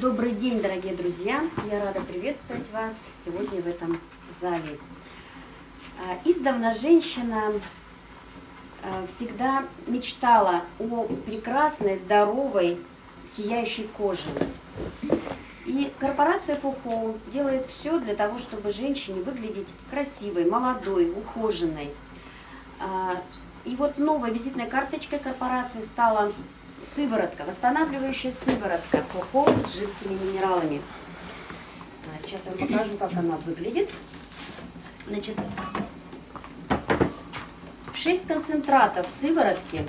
Добрый день, дорогие друзья! Я рада приветствовать вас сегодня в этом зале. А, издавна женщина а, всегда мечтала о прекрасной, здоровой, сияющей коже. И корпорация Фухо делает все для того, чтобы женщине выглядеть красивой, молодой, ухоженной. А, и вот новой визитной карточкой корпорации стала сыворотка, восстанавливающая сыворотка Фухо с жидкими минералами. А, сейчас я вам покажу, как она выглядит. Значит, 6 концентратов сыворотки,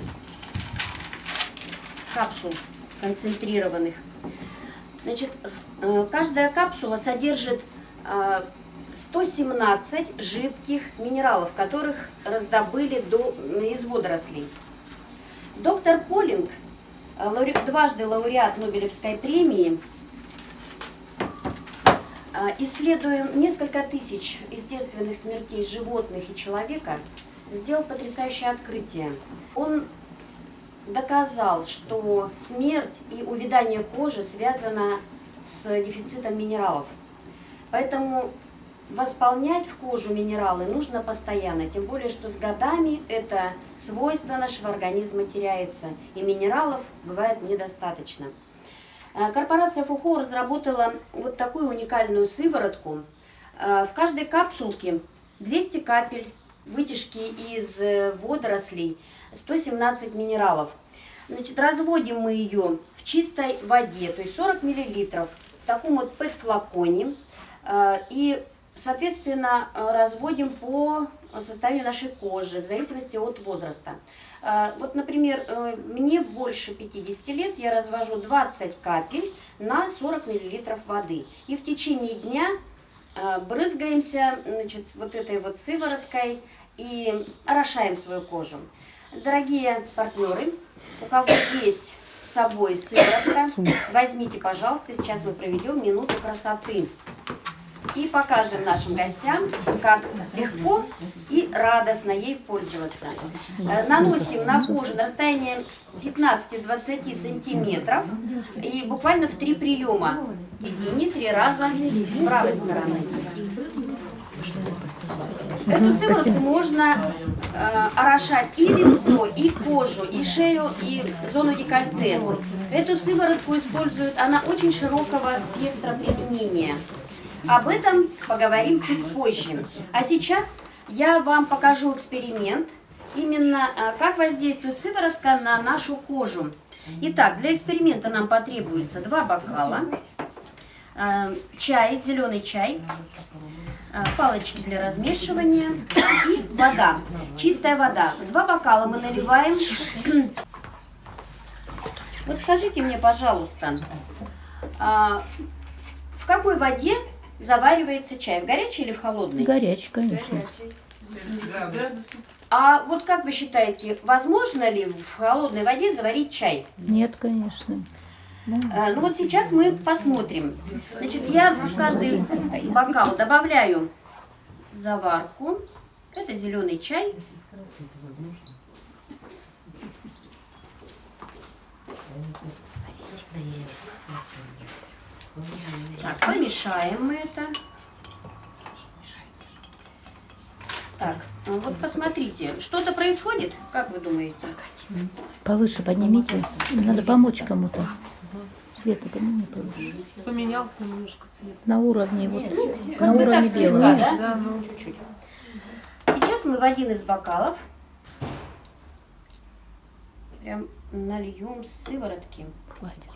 капсул концентрированных. Значит, э, каждая капсула содержит 117 э, жидких минералов, которых раздобыли до, из водорослей. Доктор Полинг дважды лауреат Нобелевской премии, э, исследуя несколько тысяч естественных смертей животных и человека, сделал потрясающее открытие. Он доказал, что смерть и увядание кожи связано с дефицитом минералов. Поэтому восполнять в кожу минералы нужно постоянно, тем более, что с годами это свойство нашего организма теряется, и минералов бывает недостаточно. Э, корпорация Фухо разработала вот такую уникальную сыворотку. Э, в каждой капсулке 200 капель вытяжки из э, водорослей, 117 минералов. Значит, разводим мы ее в чистой воде, то есть 40 миллилитров, в таком вот пэт-флаконе. И Соответственно, э, разводим по состоянию нашей кожи, в зависимости от возраста. Э, вот, например, э, мне больше 50 лет, я развожу 20 капель на 40 мл воды. И в течение дня брызгаемся значит, вот этой вот сывороткой и орошаем свою кожу. Дорогие партнеры, у кого есть с собой сыворотка, возьмите, пожалуйста, сейчас мы проведем минуту красоты и покажем нашим гостям, как легко и радостно ей пользоваться. Э, наносим на кожу на расстояние 15-20 сантиметров и буквально в три приема. Иди не три раза с правой стороны. Эту сыворотку можно э, орошать и лицо, и кожу, и шею, и зону декольте. Эту сыворотку используют, она очень широкого спектра применения. Об этом поговорим чуть позже. А сейчас я вам покажу эксперимент, именно э, как воздействует сыворотка на нашу кожу. Итак, для эксперимента нам потребуется два бокала, э, чай, зеленый чай, э, палочки для размешивания и вода, чистая вода. Два бокала мы наливаем. Вот скажите мне, пожалуйста, в какой воде заваривается чай? В горячей или в холодной? Горячий, конечно. А вот как вы считаете, возможно ли в холодной воде заварить чай? Нет, конечно. А, ну вот сейчас мы посмотрим. Значит, я в каждый бокал добавляю заварку. Это зеленый чай. Так, помешаем мы это. Так, ну вот посмотрите, что-то происходит, как вы думаете? Повыше поднимите. Надо помочь кому-то. Света подними повыше. Поменялся немножко цвет. На уровне вот, Как на бы уровне так белого. слегка, да? Да, ну. Чуть-чуть. Сейчас мы в один из бокалов прям нальем сыворотки. Хватит.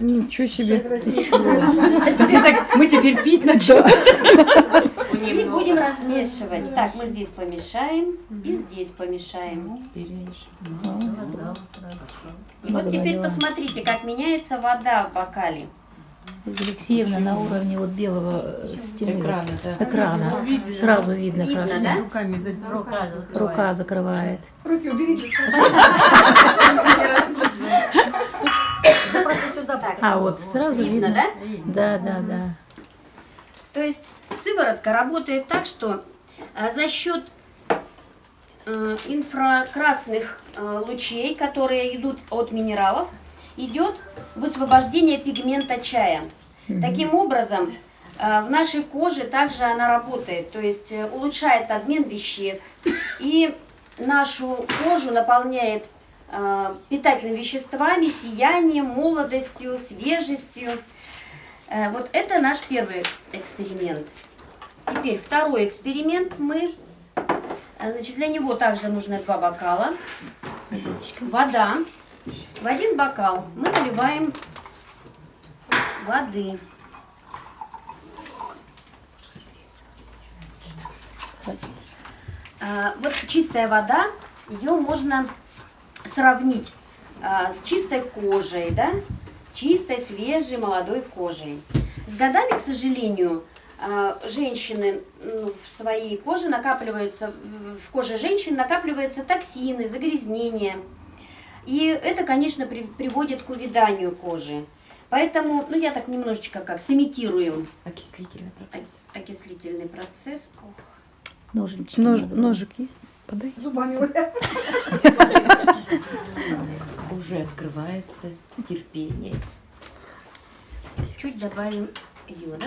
Ничего себе. Мы теперь пить начнем. И будем размешивать. Так, мы здесь помешаем и здесь помешаем. И вот теперь посмотрите, как меняется вода в бокале. Алексеевна на уровне вот белого э, стены. Экрана, да. Экрана. Сразу видно, Видно, да? Руками за рука. Рука закрывает. Руки уберите. Так, А вот сразу видно, видно. да? Да, да, да. То есть сыворотка работает так, что а, за счет э, инфракрасных э, лучей, которые идут от минералов, идет высвобождение пигмента чая. Таким образом, э, в нашей коже также она работает, то есть э, улучшает обмен веществ и нашу кожу наполняет э, питательными веществами, сиянием, молодостью, свежестью. Э, Вот это наш первый эксперимент. Теперь второй эксперимент мы, э, значит, для него также нужно два бокала, вода. В один бокал мы наливаем воды. Вот чистая вода, ее можно сравнить а, с чистой кожей, да, с чистой, свежей, молодой кожей. С годами, к сожалению, а, женщины ну, в своей коже накапливаются, в- коже женщин накапливаются токсины, загрязнения. И это, конечно, при- приводит к увяданию кожи. Поэтому, ну, я так немножечко как сымитирую Окислительный процесс. ок- окислительный процесс. Ох. Ножички Нож, ножик есть? Подай. Зубами Уже открывается терпение. Чуть добавим йода.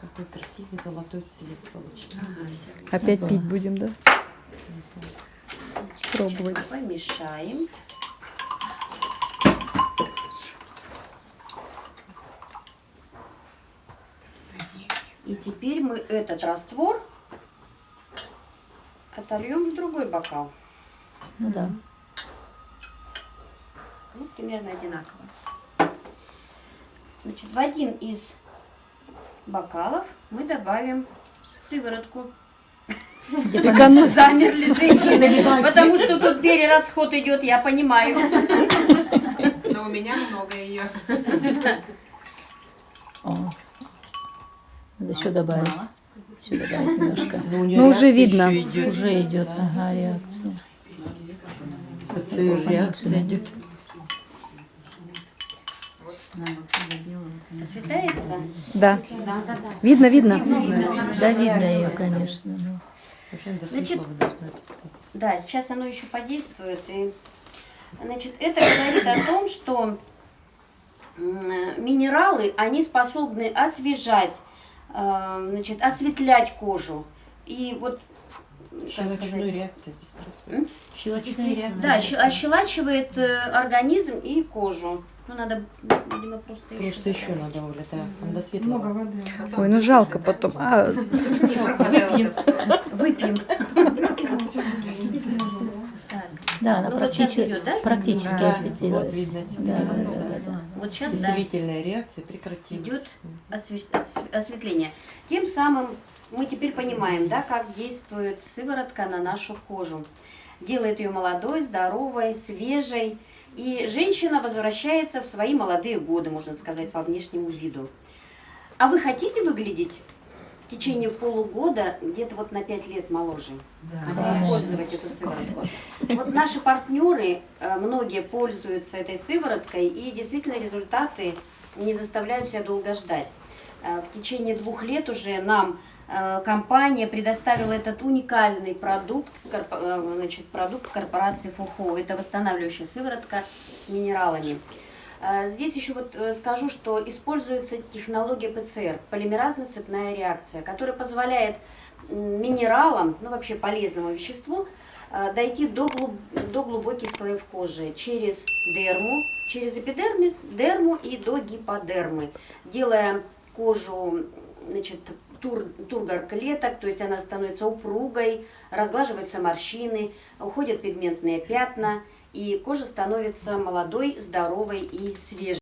Какой красивый золотой цвет получается. Опять пить будем, да? Пробовать. Сейчас помешаем. И теперь мы этот раствор отольем в другой бокал. Ну да. Ну, примерно одинаково. Значит, в один из бокалов мы добавим сыворотку. Замерли женщины, потому что тут перерасход идет, я понимаю. Но у меня много ее. Надо еще добавить. Еще добавить немножко. Но у неё Ну, уже видно. Уже идет, ага, реакция. Реакция идет. Осветляется? Да. Да, да, да. Видно, видно. Да, видно ее, конечно. ну. Значит. Да, сейчас оно еще подействует. И, значит, это говорит о том, что м, минералы, они способны освежать, э, значит, осветлять кожу. И вот, сказать, реакция здесь происходит. Щелочная реакция. да, ощелачивает э, организм и кожу. Ну, надо, видимо, просто еще. Просто еще надо, Оля, да. Там до светлого. воды. Ой, ну жалко потом. А, Выпьем. Выпьем. Да, она Ну, вот практически, идет, да, практически Да, осветилась. вот видно теперь. Да, да, Да, да, да, да. вот сейчас, да. Зрительная реакция прекратилась. Идет осве- осв- осветление. Тем самым мы теперь понимаем, да, как действует сыворотка на нашу кожу. Делает ее молодой, здоровой, свежей. И женщина возвращается в свои молодые годы, можно сказать, по внешнему виду. А вы хотите выглядеть в течение полугода где-то вот на 5 лет моложе? Использовать эту сыворотку. Вот наши партнеры, э, многие пользуются этой сывороткой, и действительно результаты не заставляют себя долго ждать. Э, В течение двух лет уже нам э, компания предоставила этот уникальный продукт, э, значит, продукт корпорации Фухо. Это восстанавливающая сыворотка с минералами. Здесь еще вот скажу, что используется технология ПЦР, полимеразно-цепная реакция, которая позволяет минералам, ну вообще полезному веществу, дойти до, глуб- до глубоких слоев кожи через дерму, через эпидермис, дерму и до гиподермы, делая кожу значит, тур, тургор клеток, то есть она становится упругой, разглаживаются морщины, уходят пигментные пятна, и кожа становится молодой, здоровой и свежей.